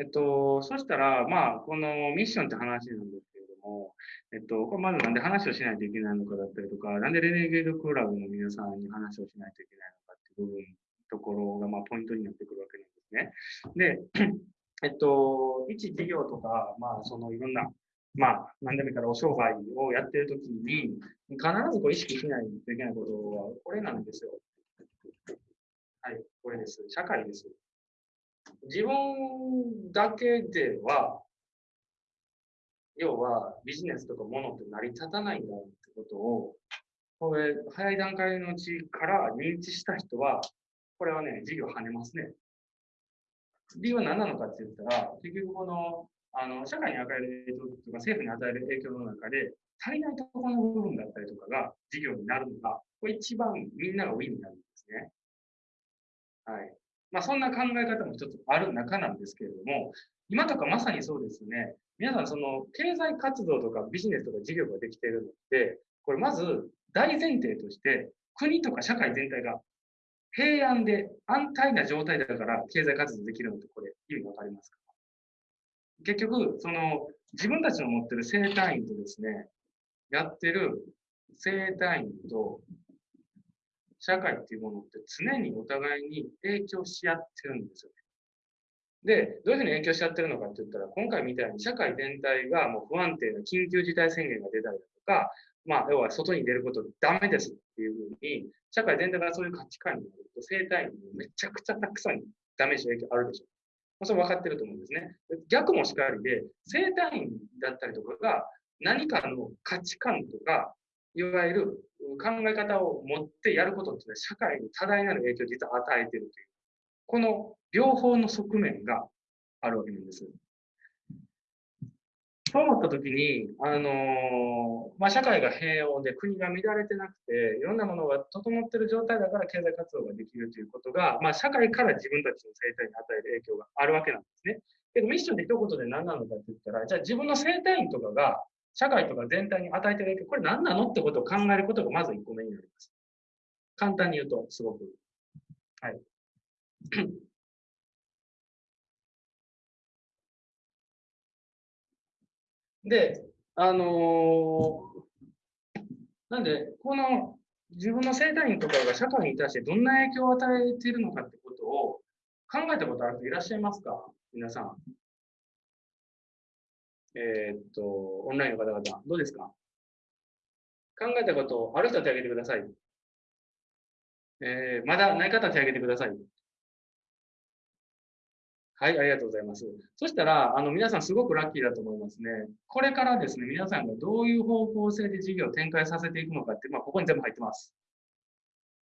えっと、そしたら、まあ、このミッションって話なんですけれども、えっと、これまずなんで話をしないといけないのかだったりとか、なんでレネゲードクラブの皆さんに話をしないといけないのかっていう部分、ところが、まあ、ポイントになってくるわけなんですね。で、えっと、一事業とか、まあ、そのいろんな、まあ、何でもいいからお商売をやってるときに、必ずこう意識しないといけないことは、これなんですよ。はい、これです。社会です。自分だけでは、要はビジネスとかものって成り立たないんだってことを、これ、早い段階のうちから認知した人は、これはね、事業跳ねますね。理由は何なのかって言ったら、結局この、あの、社会に与える影響とか、政府に与える影響の中で、足りないところの部分だったりとかが事業になるのが、これ一番みんながウィンになるんですね。はい。まあ、そんな考え方も一つある中なんですけれども、今とかまさにそうですね。皆さん、その経済活動とかビジネスとか事業ができているのって、これまず大前提として、国とか社会全体が平安で安泰な状態だから経済活動できるのってこれ意味わかりますか？結局、その自分たちの持ってる生体院とですね、やってる生体院と社会っていうものって常にお互いに影響し合ってるんですよね。で、どういうふうに影響し合ってるのかって言ったら、今回みたいに社会全体がもう不安定な緊急事態宣言が出たりだとか、まあ、要は外に出ることダメですっていうふうに、社会全体がそういう価値観になると、生態にめちゃくちゃたくさんダメージ影響あるでしょう。ま、それ分かってると思うんですね。逆もしかりで、生体院だったりとかが何かの価値観とか、いわゆる考え方を持ってやることって社会に多大なる影響を実は与えているという、この両方の側面があるわけなんです。そう思ったときに、あの、まあ、社会が平穏で国が乱れてなくて、いろんなものが整っている状態だから経済活動ができるということが、まあ、社会から自分たちの生態に与える影響があるわけなんですね。けどミッションで一言で何なのかって言ったら、じゃあ自分の生態院とかが社会とか全体に与えてる影響、これ何なのってことを考えることがまず1個目になります。簡単に言うと、すごく。はい。で、あのー、なんで、この自分の生体院とかが社会に対してどんな影響を与えているのかってことを考えたことある人いらっしゃいますか？皆さん。えー、っと、オンラインの方々、どうですか？考えたことある人は手を挙げてください。えー、まだない方は手を挙げてください。はい、ありがとうございます。そしたら、あの、皆さんすごくラッキーだと思いますね。これからですね、皆さんがどういう方向性で事業を展開させていくのかって、まあ、ここに全部入ってます。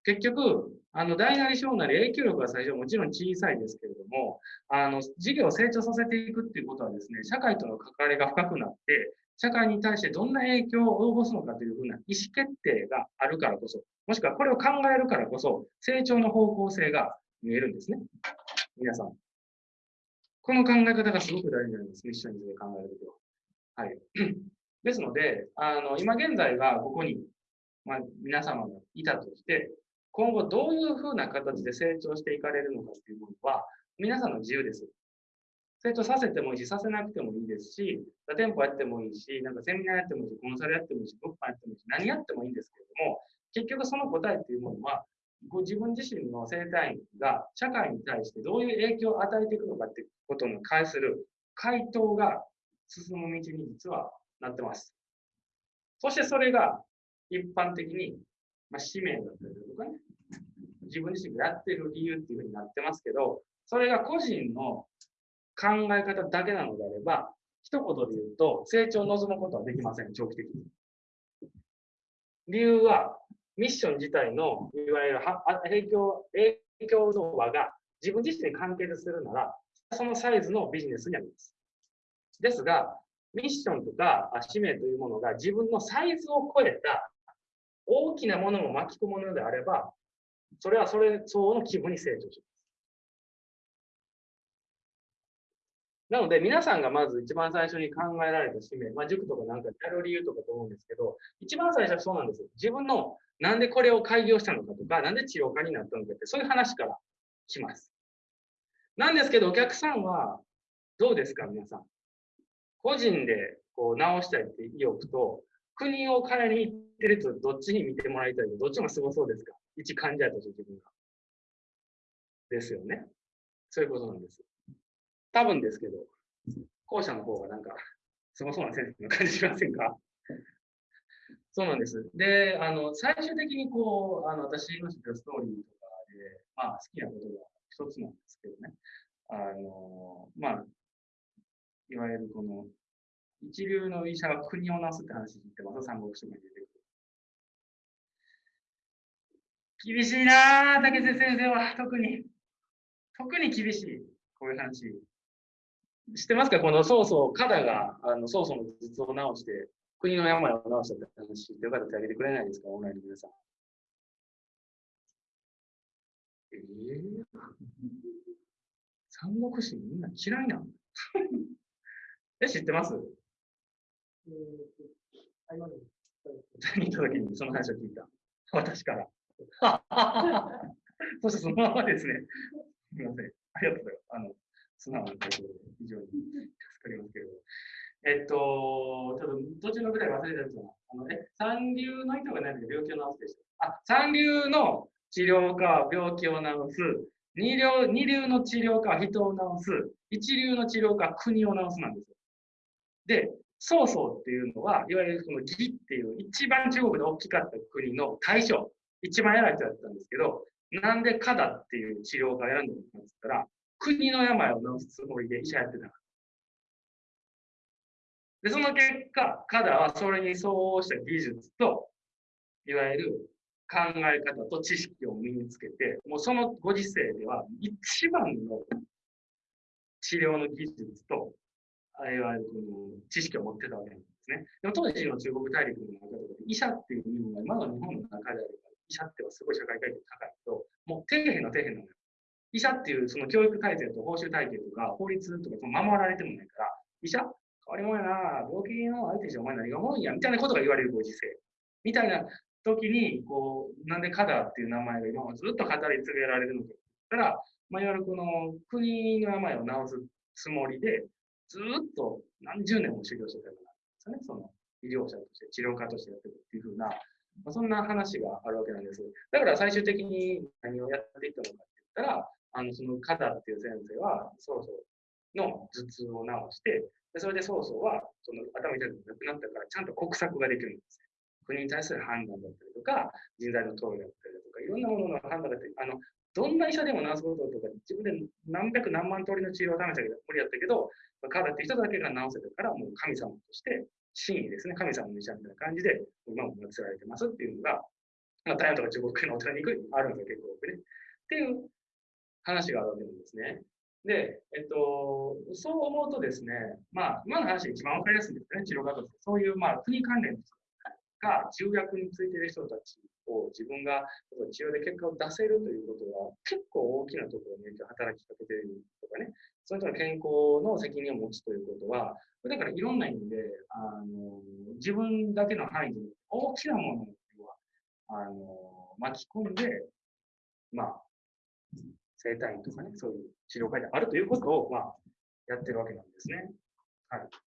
結局、あの、大なり小なり影響力は最初はもちろん小さいですけれども、あの、事業を成長させていくっていうことはですね、社会との関わりが深くなって、社会に対してどんな影響を及ぼすのかというふうな意思決定があるからこそ、もしくはこれを考えるからこそ、成長の方向性が見えるんですね。皆さん。この考え方がすごく大事なります。ミッションについて考えるときは。はい。ですので、あの、今現在はここに、まあ、皆様がいたとして、今後どういうふうな形で成長していかれるのかっていうものは、皆さんの自由です。成長させてもいいし、させなくてもいいですし、店舗やってもいいし、なんかセミナーやってもいいし、コンサルやってもいいし、物販やってもいいし、何やってもいいんですけれども、結局その答えっていうものは、ご自分自身の生態院が社会に対してどういう影響を与えていくのかっていうことに関する回答が進む道に実はなってます。そしてそれが一般的に、まあ、使命だったりとかね、自分自身がやってる理由っていうふうになってますけど、それが個人の考え方だけなのであれば、一言で言うと、成長を望むことはできません、長期的に。理由は、ミッション自体の、いわゆる影響、影響の輪が自分自身に関係するなら、そのサイズのビジネスになります。ですが、ミッションとか使命というものが自分のサイズを超えた大きなものも巻き込むのであれば、それはそれ相応の規模に成長します。なので、皆さんがまず一番最初に考えられた使命、まあ、塾とかなんかやる理由とかと思うんですけど、一番最初はそうなんですよ。自分のなんでこれを開業したのかとか、なんで治療家になったのかって、そういう話からします。なんですけど、お客さんは、どうですか、皆さん。個人でこう直したいって意欲と、国を変えに行ってるとどっちに見てもらいたい、どっちもすごそうですか？一患者として自分が。ですよね。そういうことなんです。多分ですけど、後者の方がなんか、すごそうな先生の感じしませんか？そうなんです。で、あの、最終的にこう、あの、私の知ってるストーリーとかで、まあ、好きなことが一つなんですけどね。あの、まあ、いわゆるこの、一流の医者が国をなすって話ってます三国志に出てくる。厳しいなぁ、竹瀬先生は、特に。特に厳しい。こういう話。知ってますか？この曹操、カダが、あの、曹操の頭痛を治して、国の病を治したって話、知ってよかったら手挙げてくれないですか？オンラインの皆さん。ええー、三国志みんな嫌いなの？え、知ってます？えー、見たときにその話を聞いた。私から。そしてそのままですね。すみません。ありがとうございます。あの、素直なことで非常に助かりますけれど。えっと、ちょっと途中のぐらい忘れたやつは、あの、え、三流の人が何か病気を治すでしょ。あ、三流の治療か病気を治す。二流二流の治療か人を治す。一流の治療か国を治すなんですよ。で、曹操っていうのは、いわゆるその義っていう一番中国で大きかった国の大将、一番偉い人だったんですけど、なんでカダっていう治療家を選んだのかって言ったら、国の病を治すつもりで医者やってた。で、その結果、カダはそれに相応した技術と、いわゆる考え方と知識を身につけて、もうそのご時世では一番の治療の技術とあいわゆるこの知識を持ってたわけなんですね。でも当時の中国大陸の中で医者っていう部分が今の日本の中であれば、医者ってはすごい社会階級高いけど、もう底辺の底辺なのよ。医者っていうその教育体制と報酬体系とか法律とか守られてもないから、医者変わりもんやな、病気の相手じゃお前何がもんや、みたいなことが言われるご時世。みたいな時に、こう、なんでカダっていう名前が今ずっと語り継げられるのかって言ったら、まあ、いわゆるこの国の病を治すつもりで、ずっと何十年も修行してたからですね。その医療者として、治療家としてやってるっていうふうな、まあ、そんな話があるわけなんです。だから最終的に何をやっていったのかって言ったら、あの、そのカダっていう先生は、曹操の頭痛を治して、でそれで曹操は、その頭痛くなくなったから、ちゃんと国策ができるんです国に対する判断だったりとか、人材の投与だったりとか、いろんなものの判断だったり、あの、どんな医者でも治すこととか、自分で何百何万通りの治療を試したけど、無理やったけど、彼って人だけが治せたから、もう神様として、真意ですね、神様の医者みたいな感じで、今も祀られてますっていうのが、まあ、台湾とか中国のお寺に行くあるんですよ、結構多くね。っていう話があるわけなんですね。で、えっと、そう思うとですね、まあ、今の話が一番わかりやすいんですよね、治療家として。そういう、まあ、国関連が重役についている人たちを自分が治療で結果を出せるということは結構大きなところに影響働きかけているとかね、その人の健康の責任を持つということは、だからいろんな意味で、あの自分だけの範囲で大きなものをあの巻き込んで、まあ、生体院とかね、そういう治療会であるということを、まあ、やってるわけなんですね。はい。